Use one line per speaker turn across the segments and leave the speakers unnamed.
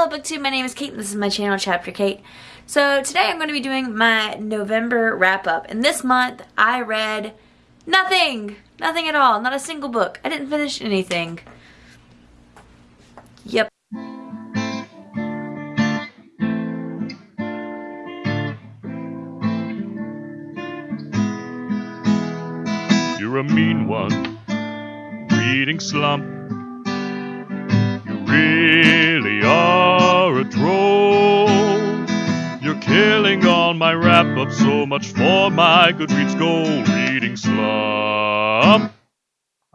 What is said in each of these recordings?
Hello BookTube, my name is Kate and this is my channel, Chapter Kate. So today I'm going to be doing my November wrap-up. And this month I read nothing! Nothing at all. Not a single book. I didn't finish anything. Yep.
You're a mean one, reading slump. Troll. You're killing all my wrap up, so much for my Goodreads goal reading slump.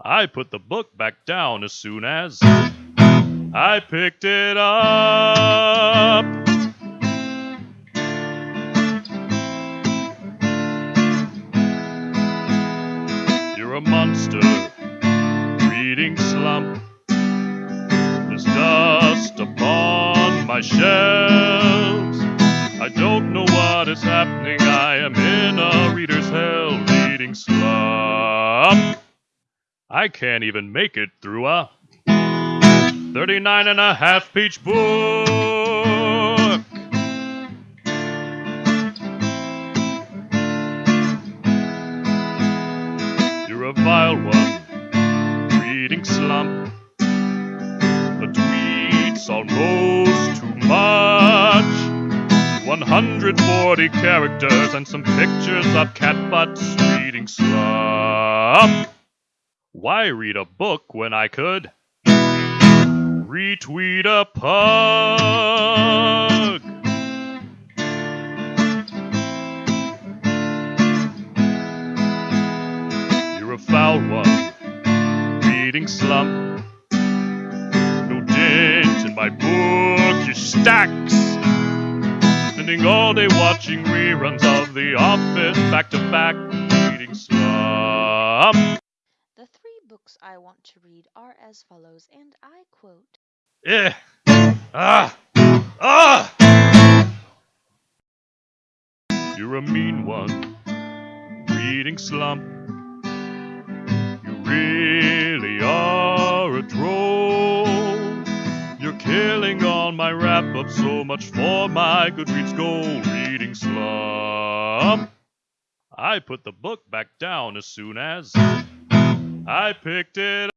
I put the book back down as soon as I picked it up. You're a monster, reading slump. There's dust upon my shelves. I don't know what is happening. I am in a reader's hell, reading slump. I can't even make it through a 39 and a half page book. You're a vile one, reading slump. The tweets almost too much. 140 characters and some pictures of cat butts reading slump. Why read a book when I could retweet a pug? You're a foul one, reading slump. No dent in my bookish stacks. Spending all day watching reruns of The Office back to back, reading slump.
The three books I want to read are as follows, and I quote
Eh. Ah. Ah. You're a mean one. Reading slump. My wrap up so much for my Goodreads goal. Reading slump. I put the book back down as soon as I picked it